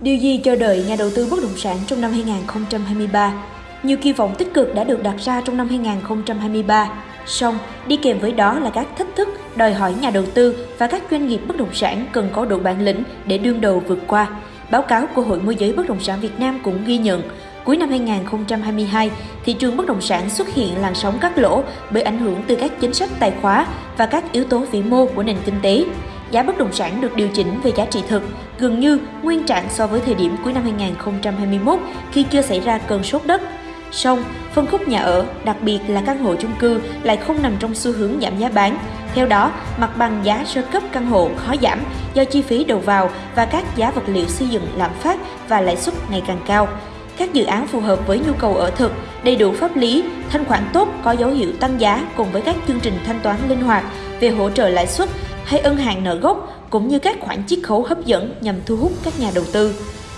Điều gì chờ đợi nhà đầu tư bất động sản trong năm 2023? Nhiều kỳ vọng tích cực đã được đặt ra trong năm 2023, song đi kèm với đó là các thách thức đòi hỏi nhà đầu tư và các doanh nghiệp bất động sản cần có đủ bản lĩnh để đương đầu vượt qua. Báo cáo của Hội môi giới bất động sản Việt Nam cũng ghi nhận, cuối năm 2022, thị trường bất động sản xuất hiện làn sóng cắt lỗ bởi ảnh hưởng từ các chính sách tài khóa và các yếu tố vĩ mô của nền kinh tế giá bất động sản được điều chỉnh về giá trị thực, gần như nguyên trạng so với thời điểm cuối năm 2021 khi chưa xảy ra cơn sốt đất. Song, phân khúc nhà ở, đặc biệt là căn hộ chung cư lại không nằm trong xu hướng giảm giá bán. Theo đó, mặt bằng giá sơ cấp căn hộ khó giảm do chi phí đầu vào và các giá vật liệu xây dựng lạm phát và lãi suất ngày càng cao. Các dự án phù hợp với nhu cầu ở thực, đầy đủ pháp lý, thanh khoản tốt có dấu hiệu tăng giá cùng với các chương trình thanh toán linh hoạt về hỗ trợ lãi suất hay ân hàng nợ gốc cũng như các khoản chiết khấu hấp dẫn nhằm thu hút các nhà đầu tư.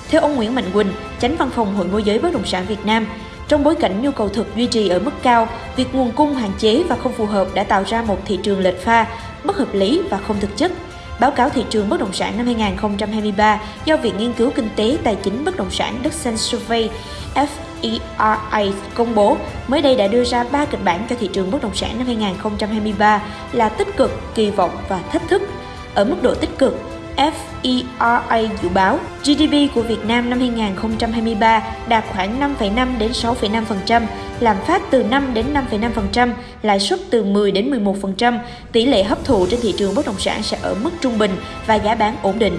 Theo ông Nguyễn Mạnh Quỳnh, tránh văn phòng Hội môi giới bất động sản Việt Nam, trong bối cảnh nhu cầu thực duy trì ở mức cao, việc nguồn cung hạn chế và không phù hợp đã tạo ra một thị trường lệch pha, bất hợp lý và không thực chất. Báo cáo thị trường bất động sản năm 2023 do Viện Nghiên cứu Kinh tế Tài chính Bất động sản đức Xanh Survey FERA công bố mới đây đã đưa ra 3 kịch bản cho thị trường bất động sản năm 2023 là tích cực, kỳ vọng và thách thức. Ở mức độ tích cực, FERA dự báo GDP của Việt Nam năm 2023 đạt khoảng 5,5 đến 6,5%, lạm phát từ 5 đến 5,5%, lãi suất từ 10 đến 11%, tỷ lệ hấp thụ trên thị trường bất động sản sẽ ở mức trung bình và giá bán ổn định.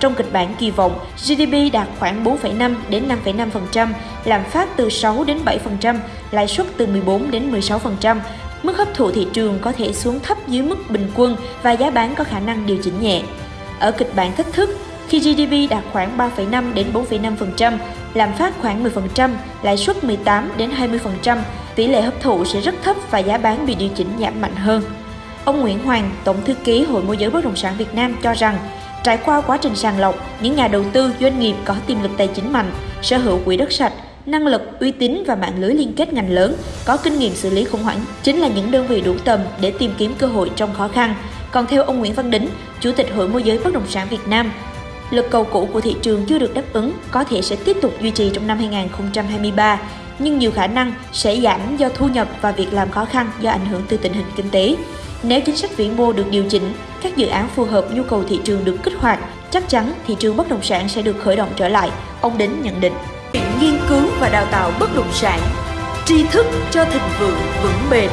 Trong kịch bản kỳ vọng, GDP đạt khoảng 4,5 đến 5,5%, lạm phát từ 6 đến 7%, lãi suất từ 14 đến 16%, mức hấp thụ thị trường có thể xuống thấp dưới mức bình quân và giá bán có khả năng điều chỉnh nhẹ. Ở kịch bản thách thức, khi GDP đạt khoảng 3,5 đến 4,5%, lạm phát khoảng 10%, lãi suất 18 đến 20%, tỷ lệ hấp thụ sẽ rất thấp và giá bán bị điều chỉnh giảm mạnh hơn. Ông Nguyễn Hoàng, Tổng thư ký Hội môi giới bất động sản Việt Nam cho rằng, trải qua quá trình sàng lọc, những nhà đầu tư doanh nghiệp có tiềm lực tài chính mạnh, sở hữu quỹ đất sạch, năng lực, uy tín và mạng lưới liên kết ngành lớn, có kinh nghiệm xử lý khủng hoảng chính là những đơn vị đủ tầm để tìm kiếm cơ hội trong khó khăn. Còn theo ông Nguyễn Văn Đính, Chủ tịch Hội môi giới bất động sản Việt Nam, lực cầu cũ của thị trường chưa được đáp ứng có thể sẽ tiếp tục duy trì trong năm 2023, nhưng nhiều khả năng sẽ giảm do thu nhập và việc làm khó khăn do ảnh hưởng từ tình hình kinh tế. Nếu chính sách vĩ mô được điều chỉnh, các dự án phù hợp nhu cầu thị trường được kích hoạt, chắc chắn thị trường bất động sản sẽ được khởi động trở lại, ông Đính nhận định. Nghiên cứu và đào tạo bất động sản, tri thức cho thịnh vượng vững bền.